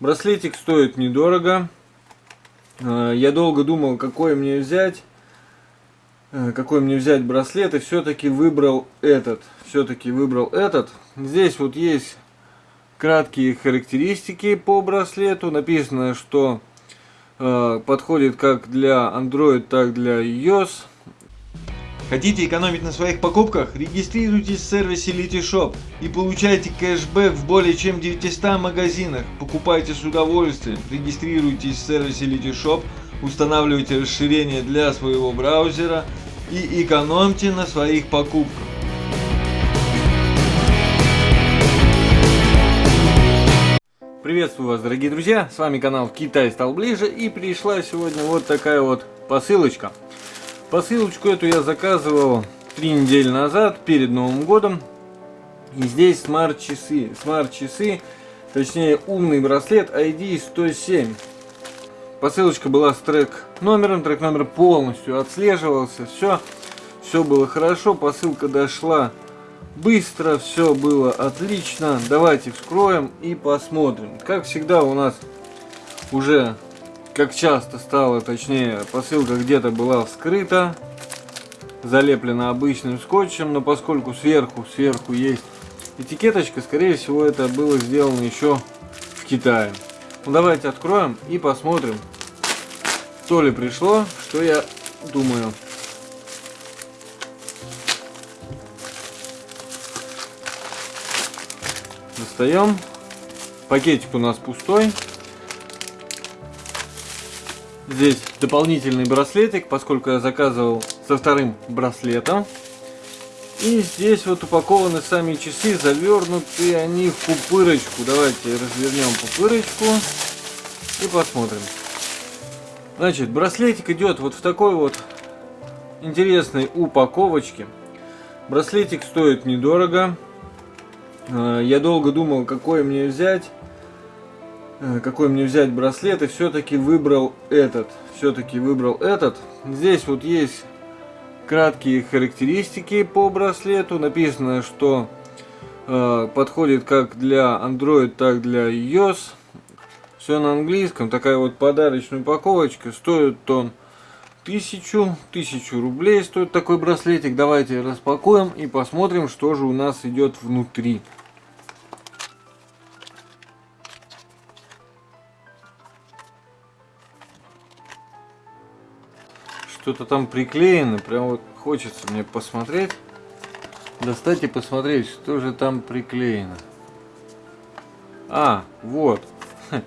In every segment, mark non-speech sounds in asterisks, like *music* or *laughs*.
Браслетик стоит недорого. Э, я долго думал, какой мне взять. Э, какой мне взять браслет. И все-таки выбрал этот. Все-таки выбрал этот. Здесь вот есть краткие характеристики по браслету. Написано, что э, подходит как для Android, так для iOS. Хотите экономить на своих покупках? Регистрируйтесь в сервисе Litishop и получайте кэшбэк в более чем 900 магазинах. Покупайте с удовольствием. Регистрируйтесь в сервисе Litishop, устанавливайте расширение для своего браузера и экономьте на своих покупках. Приветствую вас, дорогие друзья! С вами канал Китай стал ближе и пришла сегодня вот такая вот посылочка. Посылочку эту я заказывал три недели назад, перед Новым годом. И здесь смарт-часы. Смарт-часы, точнее умный браслет ID 107. Посылочка была с трек номером, трек номер полностью отслеживался. Все, все было хорошо, посылка дошла быстро, все было отлично. Давайте вскроем и посмотрим. Как всегда у нас уже как часто стало, точнее, посылка где-то была вскрыта, залеплена обычным скотчем, но поскольку сверху, сверху есть этикеточка, скорее всего, это было сделано еще в Китае. Ну, давайте откроем и посмотрим, то ли пришло, что я думаю. Достаем. Пакетик у нас пустой. Здесь дополнительный браслетик, поскольку я заказывал со вторым браслетом. И здесь вот упакованы сами часы, завернуты они в пупырочку. Давайте развернем пупырочку и посмотрим. Значит, браслетик идет вот в такой вот интересной упаковочке. Браслетик стоит недорого. Э, я долго думал, какой мне взять. Э, какой мне взять браслет и все-таки выбрал этот. Все-таки выбрал этот. Здесь вот есть краткие характеристики по браслету. Написано, что э, подходит как для Android, так для iOS. Все на английском. Такая вот подарочная упаковочка. Стоит он тысячу, тысячу рублей стоит такой браслетик. Давайте распакуем и посмотрим, что же у нас идет внутри. Что-то там приклеено. Прям вот хочется мне посмотреть. Достать и посмотреть, что же там приклеено. А, вот. *laughs*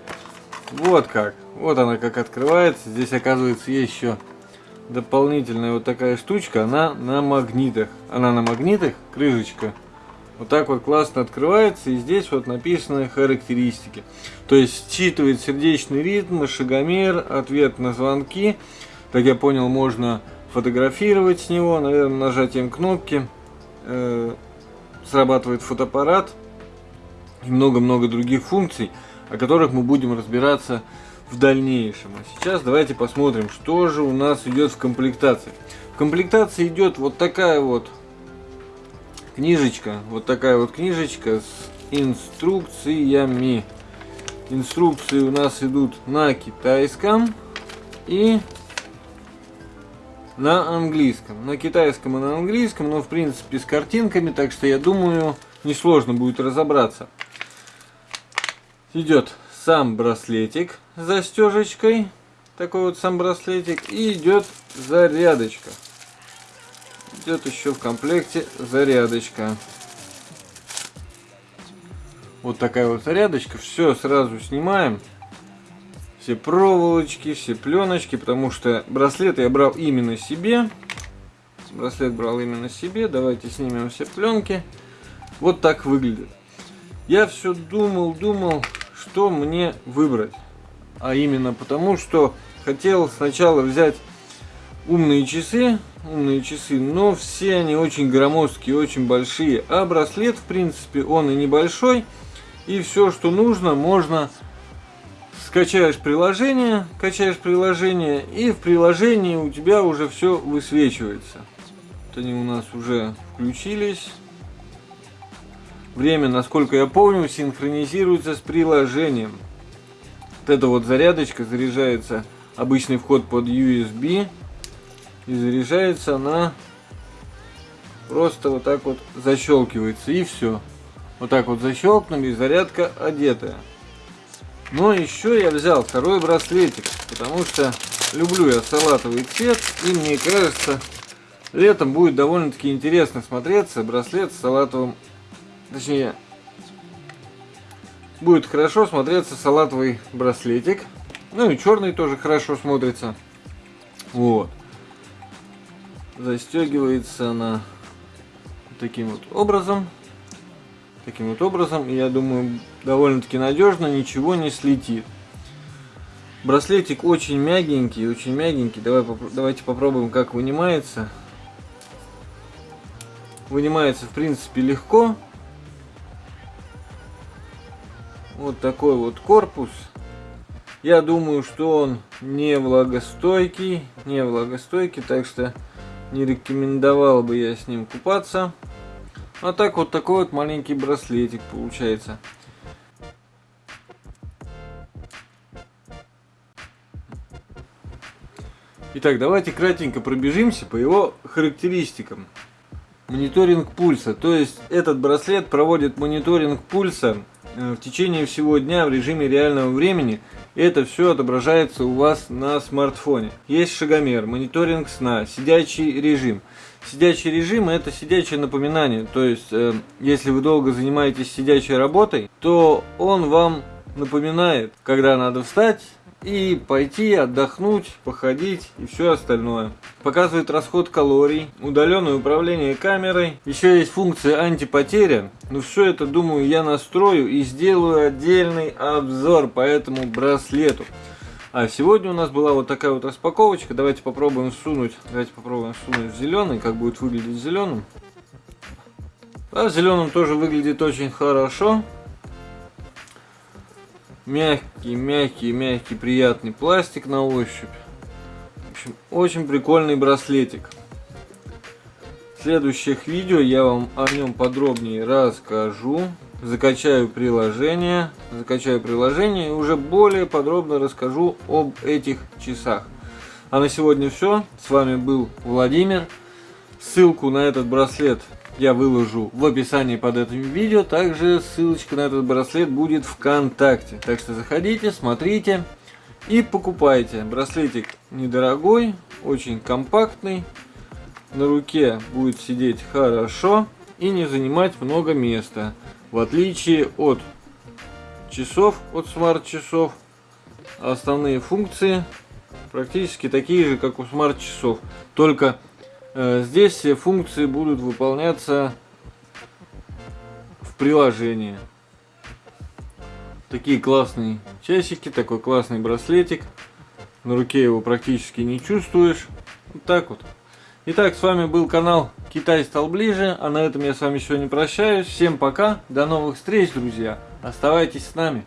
Вот как. Вот она как открывается. Здесь, оказывается, есть еще дополнительная вот такая штучка. Она на магнитах. Она на магнитах, крышечка. Вот так вот классно открывается. И здесь вот написаны характеристики. То есть считывает сердечный ритм, шагомер, ответ на звонки. Как я понял, можно фотографировать с него, наверное, нажатием кнопки. Э, срабатывает фотоаппарат и много-много других функций, о которых мы будем разбираться в дальнейшем. А сейчас давайте посмотрим, что же у нас идет в комплектации. В комплектации идет вот такая вот книжечка, вот такая вот книжечка с инструкциями. Инструкции у нас идут на китайском и на английском. На китайском и на английском, но в принципе с картинками, так что я думаю, несложно будет разобраться. Идет сам браслетик с застежечкой, такой вот сам браслетик, и идет зарядочка. Идет еще в комплекте зарядочка. Вот такая вот зарядочка. Все сразу снимаем все проволочки, все пленочки, потому что браслет я брал именно себе. Браслет брал именно себе. Давайте снимем все пленки. Вот так выглядит. Я все думал, думал, что мне выбрать. А именно потому, что хотел сначала взять умные часы, умные часы, но все они очень громоздкие, очень большие. А браслет, в принципе, он и небольшой. И все, что нужно, можно скачаешь приложение, качаешь приложение, и в приложении у тебя уже все высвечивается. Вот они у нас уже включились. Время, насколько я помню, синхронизируется с приложением. Вот эта вот зарядочка заряжается обычный вход под USB и заряжается она просто вот так вот защелкивается и все. Вот так вот защелкнули, зарядка одетая. Но еще я взял второй браслетик, потому что люблю я салатовый цвет, и мне кажется, летом будет довольно-таки интересно смотреться браслет с салатовым, точнее, будет хорошо смотреться салатовый браслетик. Ну и черный тоже хорошо смотрится. Вот. Застегивается она таким вот образом. Таким вот образом. И я думаю, довольно-таки надежно, ничего не слетит. Браслетик очень мягенький, очень мягенький. Давай, давайте попробуем, как вынимается. Вынимается, в принципе, легко. Вот такой вот корпус. Я думаю, что он не влагостойкий, не влагостойкий, так что не рекомендовал бы я с ним купаться. А так вот такой вот маленький браслетик получается. Итак, давайте кратенько пробежимся по его характеристикам. Мониторинг пульса. То есть этот браслет проводит мониторинг пульса э, в течение всего дня в режиме реального времени. Это все отображается у вас на смартфоне. Есть шагомер, мониторинг сна, сидячий режим. Сидячий режим это сидячее напоминание. То есть, э, если вы долго занимаетесь сидячей работой, то он вам напоминает, когда надо встать и пойти отдохнуть, походить и все остальное. Показывает расход калорий, удаленное управление камерой. Еще есть функция антипотеря. Но все это, думаю, я настрою и сделаю отдельный обзор по этому браслету. А сегодня у нас была вот такая вот распаковочка. Давайте попробуем сунуть. Давайте попробуем сунуть в зеленый, как будет выглядеть зеленым. А в зеленом тоже выглядит очень хорошо. Мягкий, мягкий, мягкий, приятный пластик на ощупь. В общем, очень прикольный браслетик. В следующих видео я вам о нем подробнее расскажу. Закачаю приложение, закачаю приложение и уже более подробно расскажу об этих часах. А на сегодня все. С вами был Владимир. Ссылку на этот браслет я выложу в описании под этим видео. Также ссылочка на этот браслет будет ВКонтакте. Так что заходите, смотрите и покупайте. Браслетик недорогой, очень компактный. На руке будет сидеть хорошо и не занимать много места. В отличие от часов, от смарт-часов, основные функции практически такие же, как у смарт-часов. Только Э, здесь все функции будут выполняться в приложении. Такие классные часики, такой классный браслетик. На руке его практически не чувствуешь. Вот так вот. Итак, с вами был канал Китай стал ближе, а на этом я с вами сегодня прощаюсь. Всем пока, до новых встреч, друзья. Оставайтесь с нами.